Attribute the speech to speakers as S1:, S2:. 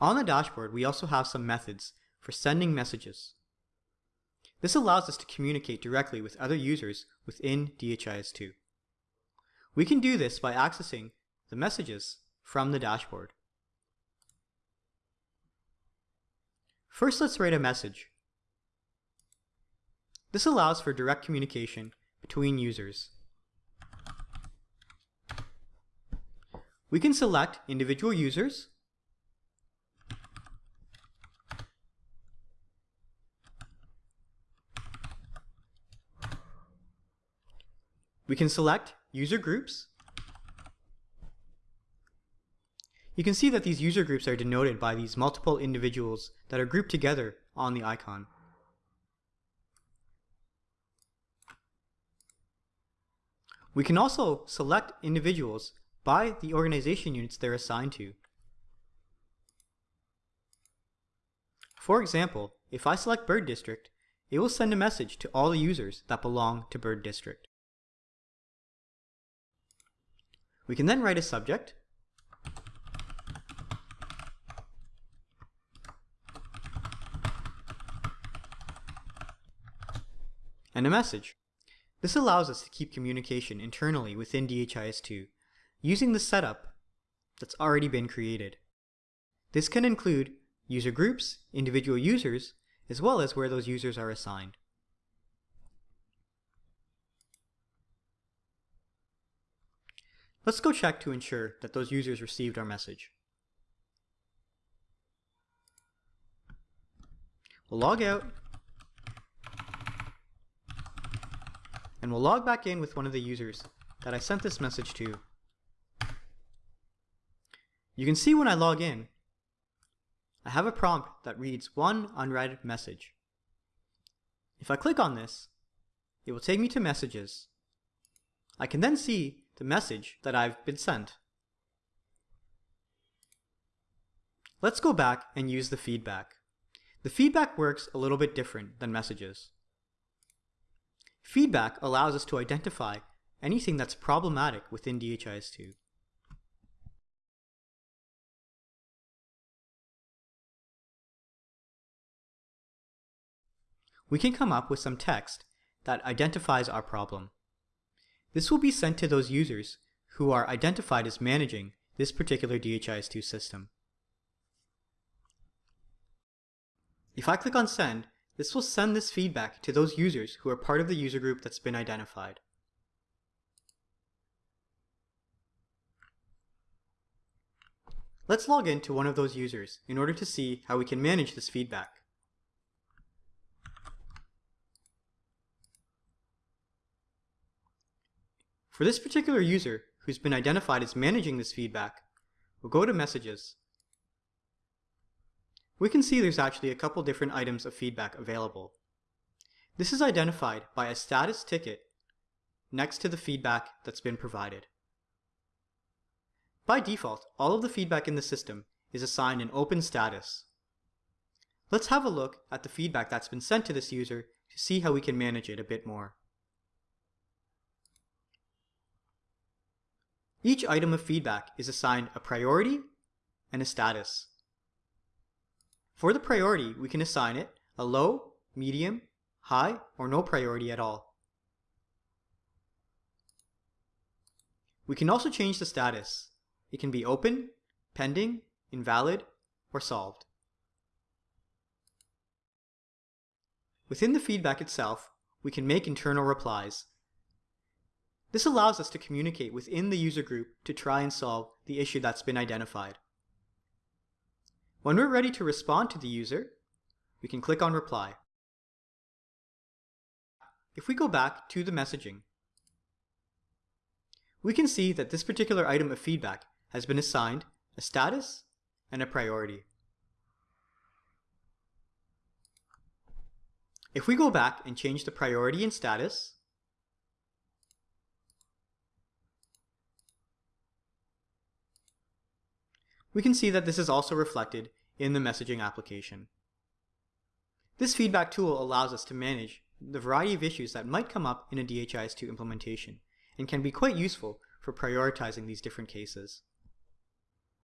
S1: On the dashboard, we also have some methods for sending messages. This allows us to communicate directly with other users within DHIS2. We can do this by accessing the messages from the dashboard. First, let's write a message. This allows for direct communication between users. We can select individual users We can select user groups. You can see that these user groups are denoted by these multiple individuals that are grouped together on the icon. We can also select individuals by the organization units they're assigned to. For example, if I select Bird District, it will send a message to all the users that belong to Bird District. We can then write a subject. And a message. This allows us to keep communication internally within DHIS2 using the setup that's already been created. This can include user groups, individual users, as well as where those users are assigned. Let's go check to ensure that those users received our message. We'll log out, and we'll log back in with one of the users that I sent this message to. You can see when I log in, I have a prompt that reads one unread message. If I click on this, it will take me to messages. I can then see the message that I've been sent. Let's go back and use the feedback. The feedback works a little bit different than messages. Feedback allows us to identify anything that's problematic within DHIS2. We can come up with some text that identifies our problem. This will be sent to those users who are identified as managing this particular DHIS2 system. If I click on send, this will send this feedback to those users who are part of the user group that's been identified. Let's log in to one of those users in order to see how we can manage this feedback. For this particular user, who's been identified as managing this feedback, we'll go to Messages. We can see there's actually a couple different items of feedback available. This is identified by a status ticket next to the feedback that's been provided. By default, all of the feedback in the system is assigned an open status. Let's have a look at the feedback that's been sent to this user to see how we can manage it a bit more. Each item of feedback is assigned a priority and a status. For the priority, we can assign it a low, medium, high, or no priority at all. We can also change the status. It can be open, pending, invalid, or solved. Within the feedback itself, we can make internal replies. This allows us to communicate within the user group to try and solve the issue that's been identified. When we're ready to respond to the user, we can click on Reply. If we go back to the messaging, we can see that this particular item of feedback has been assigned a status and a priority. If we go back and change the priority and status, we can see that this is also reflected in the messaging application. This feedback tool allows us to manage the variety of issues that might come up in a DHIS2 implementation and can be quite useful for prioritizing these different cases.